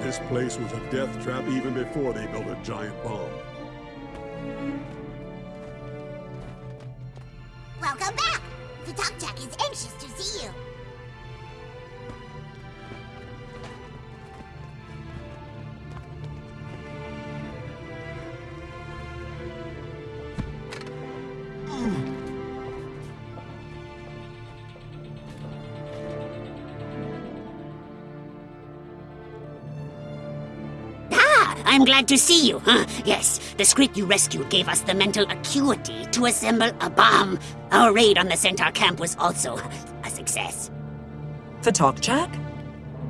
This place was a death trap even before they built a giant bomb. Welcome back! The Talk Jack is anxious to see you. I'm glad to see you. Huh? Yes, the Skritt you rescued gave us the mental acuity to assemble a bomb. Our raid on the Centaur camp was also a success. The talk Jack?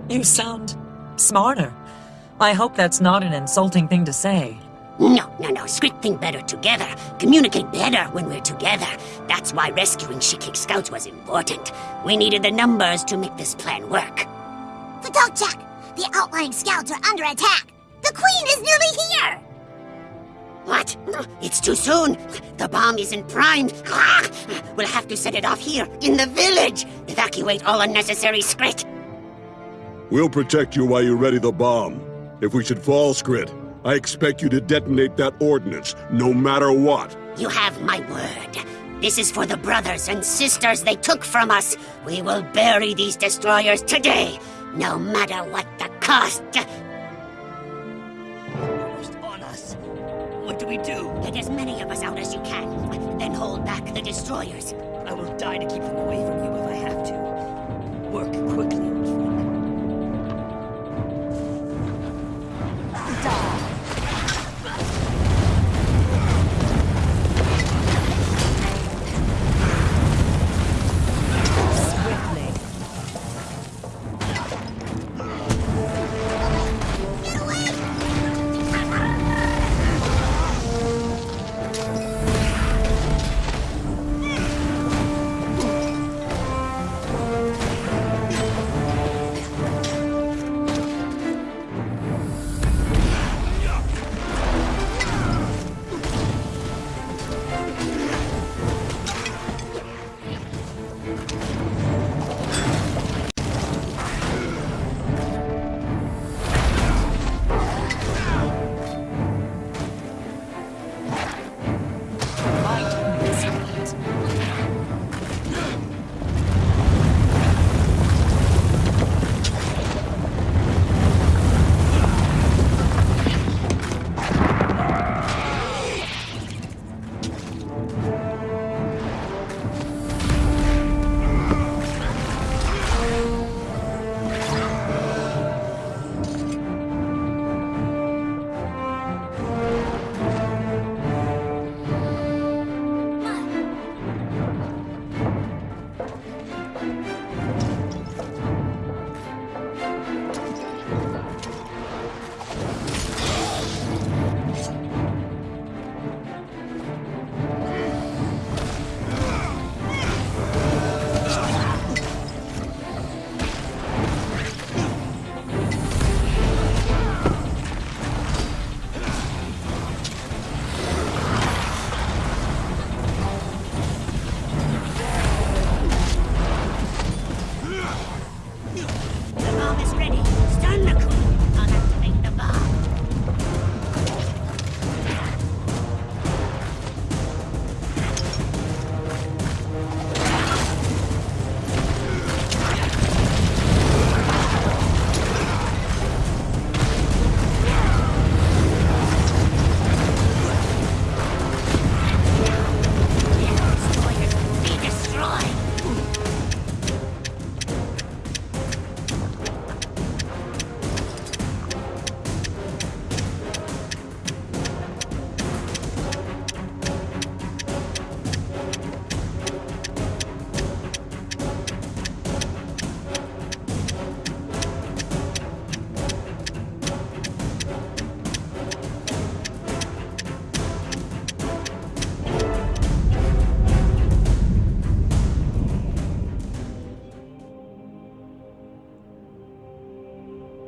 You sound smarter. I hope that's not an insulting thing to say. No, no, no. Skritt think better together. Communicate better when we're together. That's why rescuing Shikik scouts was important. We needed the numbers to make this plan work. The talk, Jack, the outlying scouts are under attack. The Queen is nearly here! What? It's too soon. The bomb isn't primed. Ah! We'll have to set it off here, in the village. Evacuate all unnecessary Skritt. We'll protect you while you ready the bomb. If we should fall, Skritt, I expect you to detonate that ordnance, no matter what. You have my word. This is for the brothers and sisters they took from us. We will bury these destroyers today, no matter what the cost. We do? Get as many of us out as you can. Then hold back the destroyers. I will die to keep them away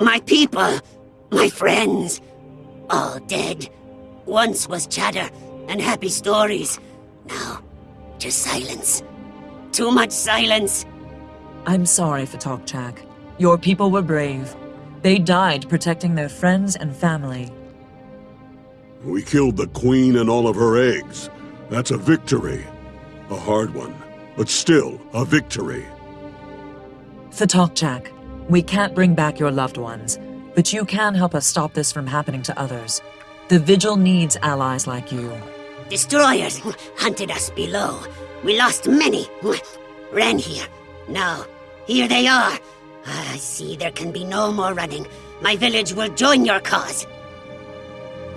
My people, my friends, all dead. Once was chatter and happy stories. Now, just silence. Too much silence. I'm sorry, for Jack. Your people were brave. They died protecting their friends and family. We killed the queen and all of her eggs. That's a victory. A hard one, but still a victory. Fatalkchak, we can't bring back your loved ones, but you can help us stop this from happening to others. The Vigil needs allies like you. Destroyers hunted us below. We lost many. Ran here. Now, here they are. Ah, I see there can be no more running. My village will join your cause.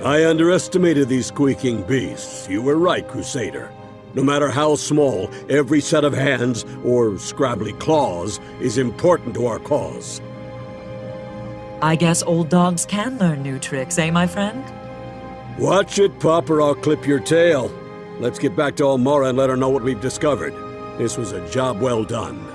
I underestimated these squeaking beasts. You were right, Crusader. No matter how small, every set of hands, or scrabbly claws, is important to our cause. I guess old dogs can learn new tricks, eh, my friend? Watch it, Pup, or I'll clip your tail. Let's get back to Almorra and let her know what we've discovered. This was a job well done.